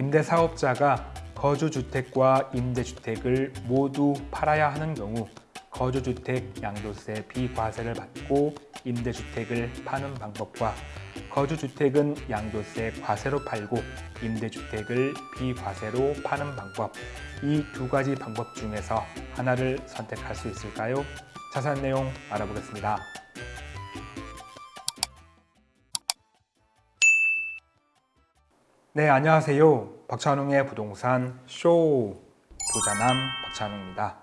임대사업자가 거주주택과 임대주택을 모두 팔아야 하는 경우 거주주택 양도세 비과세를 받고 임대주택을 파는 방법과 거주주택은 양도세 과세로 팔고 임대주택을 비과세로 파는 방법 이 두 가지 방법 중에서 하나를 선택할 수 있을까요? 자세한 내용 알아보겠습니다. 네, 안녕하세요. 박찬웅의 부동산 쇼 부자남 박찬웅입니다.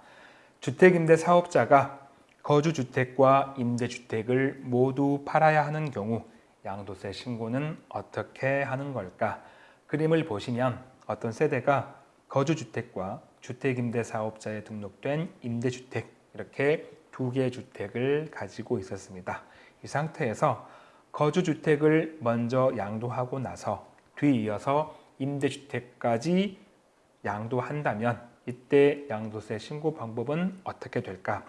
주택임대 사업자가 거주주택과 임대주택을 모두 팔아야 하는 경우 양도세 신고는 어떻게 하는 걸까? 그림을 보시면 어떤 세대가 거주주택과 주택임대 사업자에 등록된 임대주택 이렇게 두 개의 주택을 가지고 있었습니다. 이 상태에서 거주주택을 먼저 양도하고 나서 뒤이어서 임대주택까지 양도한다면 이때 양도세 신고 방법은 어떻게 될까?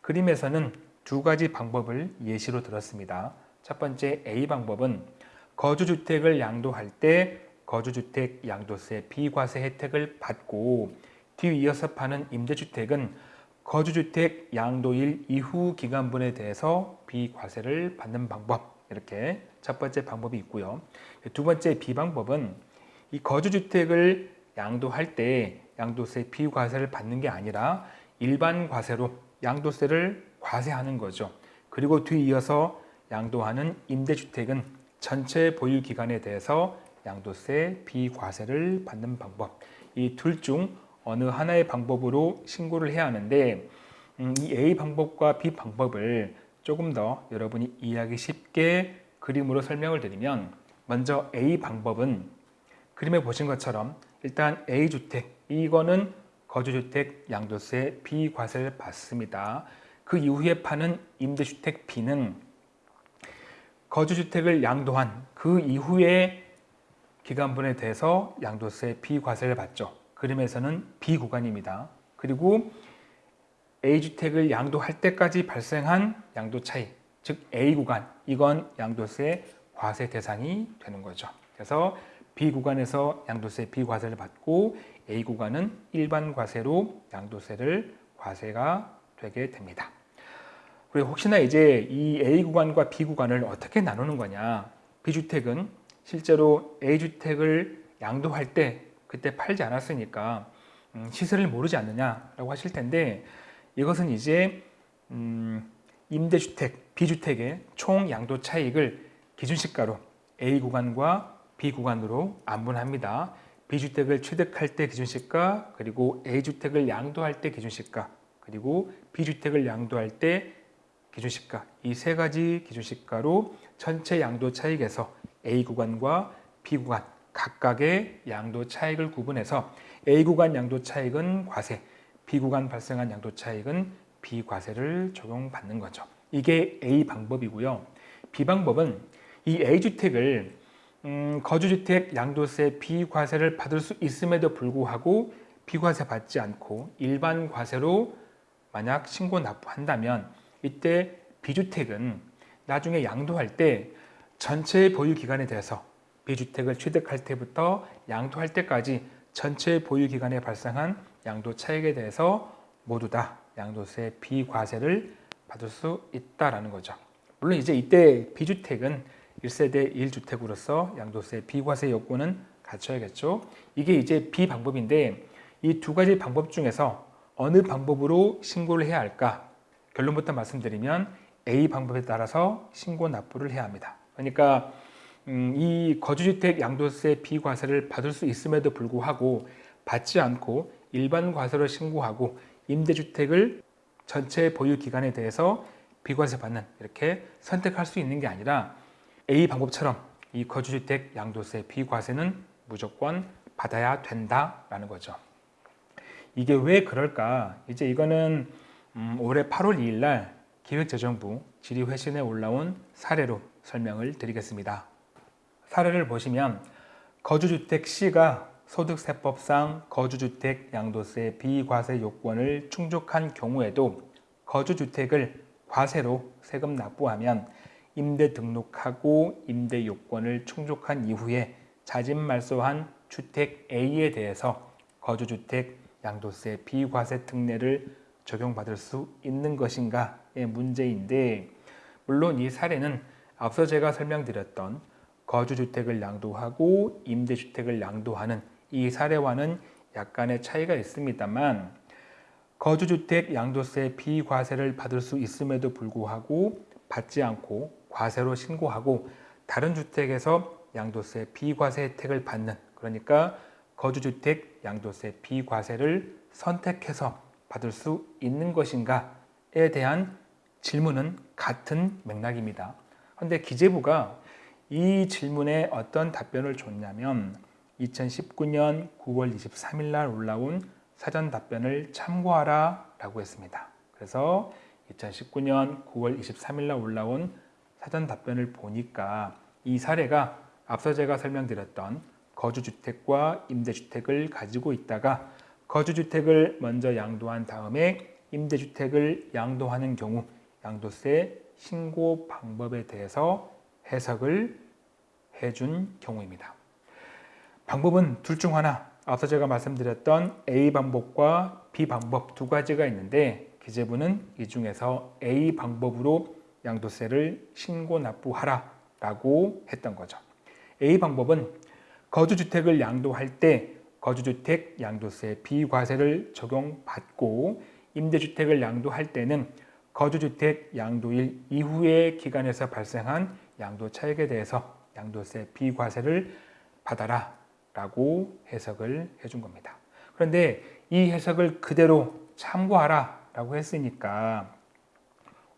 그림에서는 두 가지 방법을 예시로 들었습니다. 첫 번째 A 방법은 거주주택을 양도할 때 거주주택 양도세 비과세 혜택을 받고 뒤이어서 파는 임대주택은 거주주택 양도일 이후 기간분에 대해서 비과세를 받는 방법 이렇게 첫 번째 방법이 있고요. 두 번째 비방법은 이 거주주택을 양도할 때 양도세 비과세를 받는 게 아니라 일반 과세로 양도세를 과세하는 거죠. 그리고 뒤이어서 양도하는 임대주택은 전체 보유 기간에 대해서 양도세 비과세를 받는 방법 이 둘 중 어느 하나의 방법으로 신고를 해야 하는데 음, 이 A 방법과 B 방법을 조금 더 여러분이 이해하기 쉽게 그림으로 설명을 드리면 먼저 A 방법은 그림에 보신 것처럼 일단 A주택 이거는 거주주택 양도세 비과세를 받습니다. 그 이후에 파는 임대주택 B는 거주주택을 양도한 그 이후에 기간분에 대해서 양도세 비과세를 받죠. 그림에서는 B 구간입니다. 그리고 A주택을 양도할 때까지 발생한 양도 차이, 즉 A 구간, 이건 양도세 과세 대상이 되는 거죠. 그래서 B 구간에서 양도세 비과세를 받고 A 구간은 일반 과세로 양도세를 과세가 되게 됩니다. 그리고 혹시나 이제 이 A 구간과 B 구간을 어떻게 나누는 거냐 B주택은 실제로 A주택을 양도할 때 그때 팔지 않았으니까 음, 시세를 모르지 않느냐라고 하실 텐데 이것은 이제 음, 임대주택, B주택의 총 양도 차익을 기준시가로 A 구간과 B 구간으로 안분합니다. B주택을 취득할 때 기준시가, 그리고 A주택을 양도할 때 기준시가, 그리고 B주택을 양도할 때 기준시가 이 세 가지 기준시가로 전체 양도 차익에서 A 구간과 B 구간 각각의 양도 차익을 구분해서 A 구간 양도 차익은 과세, 비구간 발생한 양도 차익은 비과세를 적용받는 거죠. 이게 A 방법이고요. B 방법은 이 A주택을 음, 거주주택 양도세 비과세를 받을 수 있음에도 불구하고 비과세 받지 않고 일반 과세로 만약 신고 납부한다면 이때 B주택은 나중에 양도할 때 전체 보유 기간에 대해서 B주택을 취득할 때부터 양도할 때까지 전체 보유 기간에 발생한 양도 차익에 대해서 모두 다 양도세 비과세를 받을 수 있다라는 거죠. 물론 이제 이때 비주택은 1세대 1주택으로서 양도세 비과세 요건은 갖춰야겠죠. 이게 이제 비방법인데 이 두 가지 방법 중에서 어느 방법으로 신고를 해야 할까? 결론부터 말씀드리면 A 방법에 따라서 신고 납부를 해야 합니다. 그러니까 음, 이 거주주택 양도세 비과세를 받을 수 있음에도 불구하고 받지 않고 일반 과세로 신고하고 임대주택을 전체 보유 기간에 대해서 비과세 받는 이렇게 선택할 수 있는 게 아니라 A 방법처럼 이 거주주택 양도세 비과세는 무조건 받아야 된다라는 거죠. 이게 왜 그럴까? 이제 이거는 음, 올해 8월 2일 날 기획재정부 질의회신에 올라온 사례로 설명을 드리겠습니다. 사례를 보시면 거주주택 C가 소득세법상 거주주택 양도세 비과세 요건을 충족한 경우에도 거주주택을 과세로 세금 납부하면 임대 등록하고 임대 요건을 충족한 이후에 자진 말소한 주택 A에 대해서 거주주택 양도세 비과세 특례를 적용받을 수 있는 것인가의 문제인데 물론 이 사례는 앞서 제가 설명드렸던 거주주택을 양도하고 임대주택을 양도하는 이 사례와는 약간의 차이가 있습니다만 거주주택 양도세 비과세를 받을 수 있음에도 불구하고 받지 않고 과세로 신고하고 다른 주택에서 양도세 비과세 혜택을 받는 그러니까 거주주택 양도세 비과세를 선택해서 받을 수 있는 것인가에 대한 질문은 같은 맥락입니다. 그런데 기재부가 이 질문에 어떤 답변을 줬냐면 2019년 9월 23일 날 올라온 사전 답변을 참고하라 라고 했습니다. 그래서 2019년 9월 23일 날 올라온 사전 답변을 보니까 이 사례가 앞서 제가 설명드렸던 거주주택과 임대주택을 가지고 있다가 거주주택을 먼저 양도한 다음에 임대주택을 양도하는 경우 양도세 신고 방법에 대해서 해석을 해준 경우입니다. 방법은 둘 중 하나, 앞서 제가 말씀드렸던 A 방법과 B 방법 두 가지가 있는데 기재부는 이 중에서 A 방법으로 양도세를 신고 납부하라 라고 했던 거죠. A 방법은 거주주택을 양도할 때 거주주택 양도세 비과세를 적용받고 임대주택을 양도할 때는 거주주택 양도일 이후의 기간에서 발생한 양도 차익에 대해서 양도세 비과세를 받아라 라고 해석을 해준 겁니다. 그런데 이 해석을 그대로 참고하라 라고 했으니까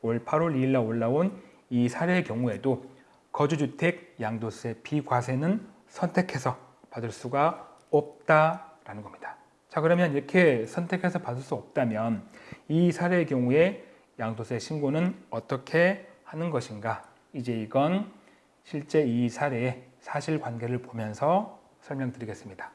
올 8월 2일 날 올라온 이 사례의 경우에도 거주주택 양도세 비과세는 선택해서 받을 수가 없다라는 겁니다. 자 그러면 이렇게 선택해서 받을 수 없다면 이 사례의 경우에 양도세 신고는 어떻게 하는 것인가 이제 이건 실제 이 사례의 사실관계를 보면서 설명드리겠습니다.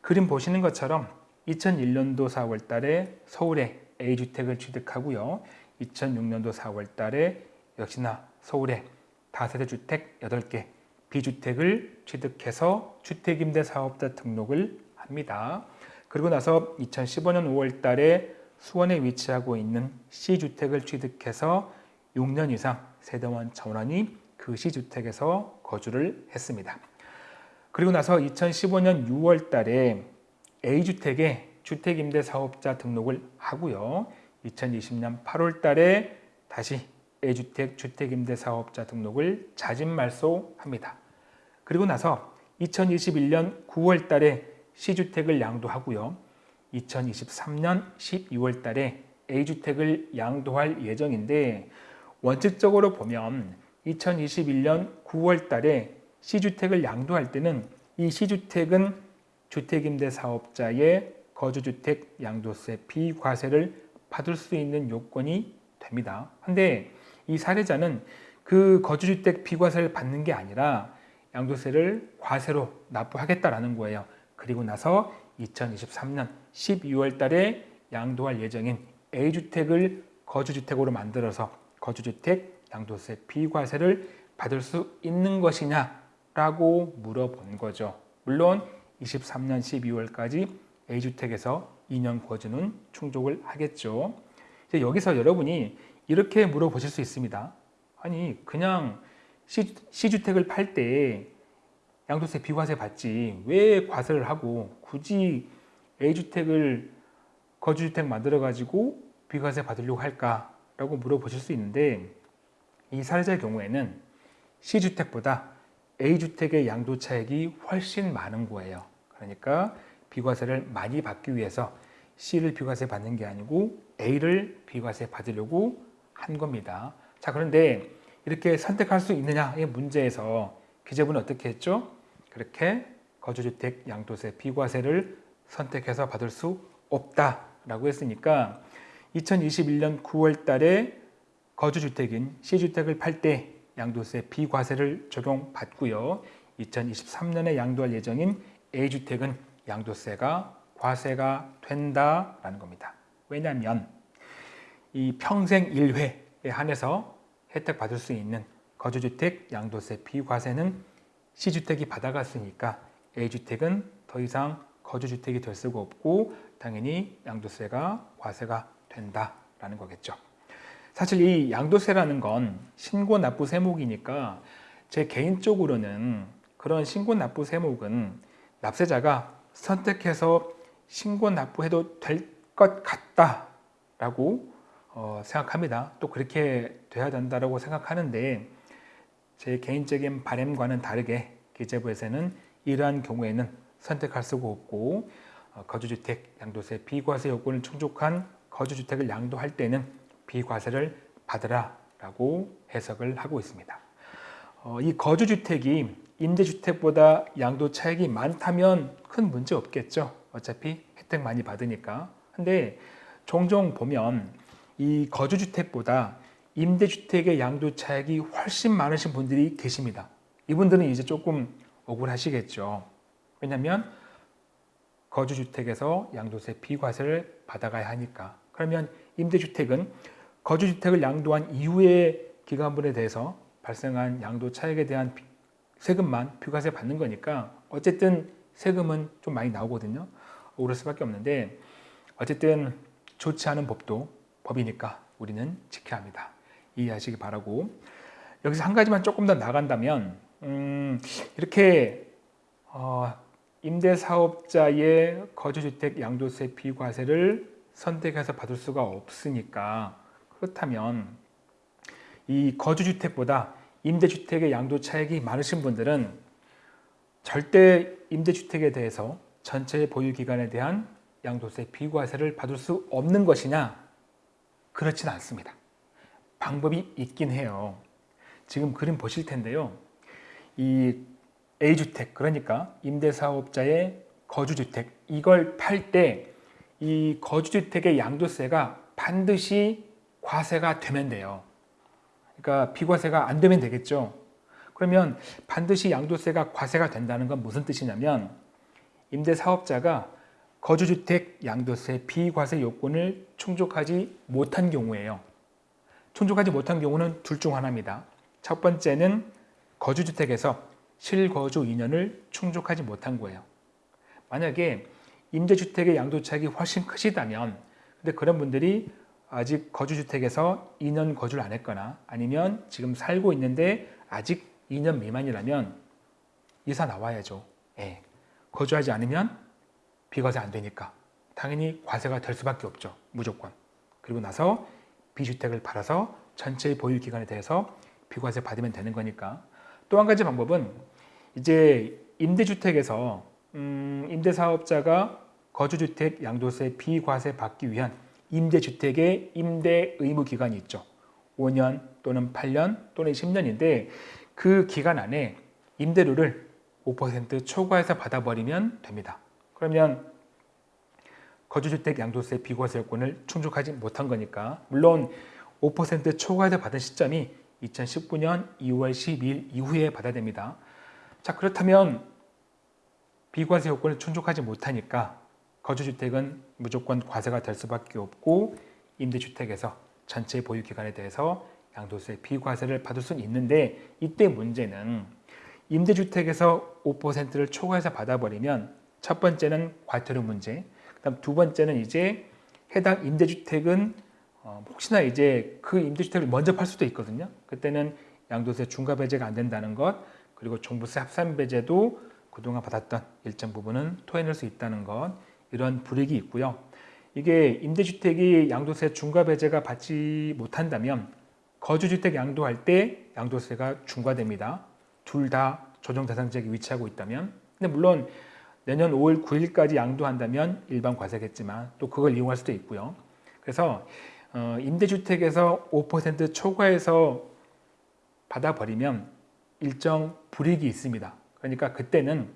그림 보시는 것처럼 2001년도 4월 달에 서울에 A주택을 취득하고요. 2006년도 4월 달에 역시나 서울에 다세대 주택 8개, B주택을 취득해서 주택임대사업자 등록을 합니다. 그리고 나서 2015년 5월 달에 수원에 위치하고 있는 C주택을 취득해서 6년 이상 세대원 전원이 그 C주택에서 거주를 했습니다. 그리고 나서 2015년 6월 달에 A주택에 주택임대사업자 등록을 하고요. 2020년 8월 달에 다시 A주택 주택임대사업자 등록을 자진말소합니다. 그리고 나서 2021년 9월 달에 C주택을 양도하고요. 2023년 12월 달에 A주택을 양도할 예정인데 원칙적으로 보면 2021년 9월 달에 C주택을 양도할 때는 이 C주택은 주택임대 사업자의 거주주택 양도세 비과세를 받을 수 있는 요건이 됩니다. 근데 이 사례자는 그 거주주택 비과세를 받는 게 아니라 양도세를 과세로 납부하겠다라는 거예요. 그리고 나서 2023년 12월 달에 양도할 예정인 A주택을 거주주택으로 만들어서 거주주택 양도세 비과세를 받을 수 있는 것이냐 라고 물어본 거죠. 물론 23년 12월까지 A주택에서 2년 거주는 충족을 하겠죠. 이제 여기서 여러분이 이렇게 물어보실 수 있습니다. 아니 그냥 C, C주택을 팔 때 양도세 비과세 받지 왜 과세를 하고 굳이 A주택을 거주주택 만들어 가지고 비과세 받으려고 할까 라고 물어보실 수 있는데 이 사례자의 경우에는 C주택보다 A주택의 양도 차익이 훨씬 많은 거예요 그러니까 비과세를 많이 받기 위해서 C를 비과세 받는 게 아니고 A를 비과세 받으려고 한 겁니다. 자 그런데 이렇게 선택할 수 있느냐의 문제에서 기재부는 어떻게 했죠? 그렇게 거주주택 양도세 비과세를 선택해서 받을 수 없다라고 했으니까 2021년 9월 달에 거주주택인 C주택을 팔 때 양도세 비과세를 적용받고요. 2023년에 양도할 예정인 A주택은 양도세가 과세가 된다라는 겁니다. 왜냐하면 이 평생 1회에 한해서 혜택 받을 수 있는 거주주택 양도세 비과세는 C주택이 받아갔으니까 A주택은 더 이상 거주주택이 될 수가 없고 당연히 양도세가 과세가 된다라는 거겠죠. 사실 이 양도세라는 건 신고 납부 세목이니까 제 개인적으로는 그런 신고 납부 세목은 납세자가 선택해서 신고 납부해도 될 것 같다라고 어, 생각합니다. 또 그렇게 돼야 된다고 생각하는데 제 개인적인 바램과는 다르게 기재부에서는 이러한 경우에는 선택할 수가 없고 어, 거주주택 양도세 비과세 요건을 충족한 거주주택을 양도할 때는 비과세를 받으라 라고 해석을 하고 있습니다. 어, 이 거주주택이 임대주택보다 양도 차익이 많다면 큰 문제 없겠죠. 어차피 혜택 많이 받으니까. 근데 종종 보면 이 거주주택보다 임대주택의 양도 차익이 훨씬 많으신 분들이 계십니다. 이분들은 이제 조금 억울하시겠죠. 왜냐하면 거주주택에서 양도세 비과세를 받아가야 하니까. 그러면 임대주택은 거주주택을 양도한 이후의 기간분에 대해서 발생한 양도 차익에 대한 세금만 비과세 받는 거니까 어쨌든 세금은 좀 많이 나오거든요. 오를 수밖에 없는데 어쨌든 좋지 않은 법도 법이니까 우리는 지켜야 합니다. 이해하시기 바라고 여기서 한 가지만 조금 더 나간다면 음, 이렇게 어, 임대사업자의 거주주택 양도세 비과세를 선택해서 받을 수가 없으니까 그렇다면 이 거주주택보다 임대주택의 양도 차익이 많으신 분들은 절대 임대주택에 대해서 전체 보유 기간에 대한 양도세 비과세를 받을 수 없는 것이냐? 그렇진 않습니다. 방법이 있긴 해요. 지금 그림 보실 텐데요. 이 A주택, 그러니까 임대사업자의 거주주택, 이걸 팔 때 이 거주주택의 양도세가 반드시 과세가 되면 돼요. 그러니까 비과세가 안 되면 되겠죠. 그러면 반드시 양도세가 과세가 된다는 건 무슨 뜻이냐면 임대사업자가 거주주택 양도세 비과세 요건을 충족하지 못한 경우에요. 충족하지 못한 경우는 둘 중 하나입니다. 첫 번째는 거주주택에서 실거주 2년을 충족하지 못한 거예요. 만약에 임대주택의 양도차익이 훨씬 크시다면 근데 그런 분들이 아직 거주주택에서 2년 거주를 안 했거나 아니면 지금 살고 있는데 아직 2년 미만이라면 이사 나와야죠. 예. 거주하지 않으면 비과세 안 되니까 당연히 과세가 될 수밖에 없죠. 무조건. 그리고 나서 비주택을 팔아서 전체의 보유 기간에 대해서 비과세 받으면 되는 거니까 또 한 가지 방법은 이제 임대주택에서 음, 임대사업자가 거주주택 양도세 비과세 받기 위한 임대주택의 임대 의무 기간이 있죠. 5년 또는 8년 또는 10년인데 그 기간 안에 임대료를 5% 초과해서 받아버리면 됩니다. 그러면 거주주택 양도세 비과세 요건을 충족하지 못한 거니까 물론 5% 초과해서 받은 시점이 2019년 2월 12일 이후에 받아야 됩니다. 자 그렇다면 비과세 요건을 충족하지 못하니까 거주주택은 무조건 과세가 될 수밖에 없고 임대주택에서 전체 보유 기간에 대해서 양도세 비과세를 받을 수는 있는데 이때 문제는 임대주택에서 5%를 초과해서 받아버리면 첫 번째는 과태료 문제 그다음 두 번째는 이제 해당 임대주택은 어, 혹시나 이제 그 임대주택을 먼저 팔 수도 있거든요. 그때는 양도세 중과 배제가 안 된다는 것 그리고 종부세 합산 배제도 그동안 받았던 일정 부분은 토해낼 수 있다는 것 이런 불이익이 있고요. 이게 임대주택이 양도세 중과 배제가 받지 못한다면 거주주택 양도할 때 양도세가 중과됩니다. 둘 다 조정 대상 지역에 위치하고 있다면 근데 물론 내년 5월 9일까지 양도한다면 일반 과세겠지만 또 그걸 이용할 수도 있고요. 그래서 어, 임대주택에서 5% 초과해서 받아버리면 일정 불이익이 있습니다. 그러니까 그때는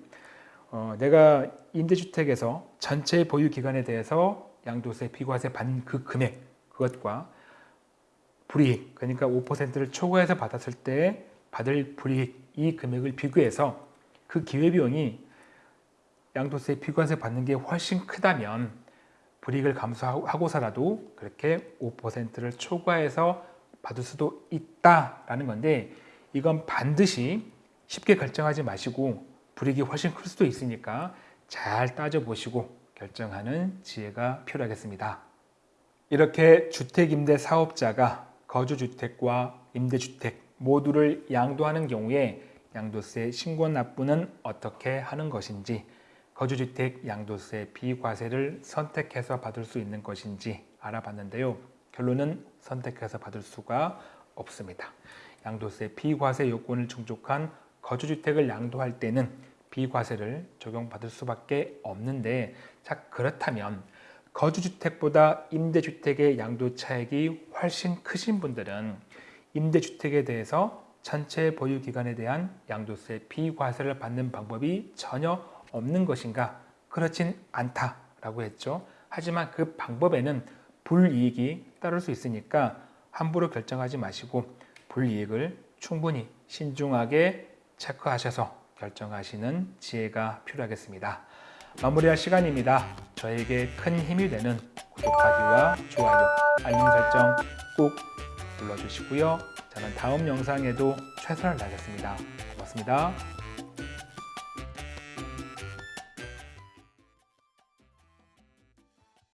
어, 내가 임대주택에서 전체 보유 기간에 대해서 양도세 비과세 받는 그 금액 그것과 불이익 그러니까 5%를 초과해서 받았을 때 받을 불이익 이 금액을 비교해서 그 기회비용이 양도세 비과세 받는 게 훨씬 크다면 불이익을 감수하고서라도 그렇게 5%를 초과해서 받을 수도 있다라는 건데 이건 반드시 쉽게 결정하지 마시고 불이익이 훨씬 클 수도 있으니까 잘 따져보시고 결정하는 지혜가 필요하겠습니다. 이렇게 주택임대 사업자가 거주주택과 임대주택 모두를 양도하는 경우에 양도세 신고 납부는 어떻게 하는 것인지 거주주택 양도세 비과세를 선택해서 받을 수 있는 것인지 알아봤는데요. 결론은 선택해서 받을 수가 없습니다. 양도세 비과세 요건을 충족한 거주주택을 양도할 때는 비과세를 적용받을 수밖에 없는데 자 그렇다면 거주주택보다 임대주택의 양도 차익이 훨씬 크신 분들은 임대주택에 대해서 전체 보유 기간에 대한 양도세 비과세를 받는 방법이 전혀 없는 것인가? 그렇진 않다라고 했죠. 하지만 그 방법에는 불이익이 따를 수 있으니까 함부로 결정하지 마시고 불이익을 충분히 신중하게 체크하셔서 결정하시는 지혜가 필요하겠습니다. 마무리할 시간입니다. 저에게 큰 힘이 되는 구독하기와 좋아요, 알림 설정 꼭 눌러주시고요. 저는 다음 영상에도 최선을 다하겠습니다. 고맙습니다.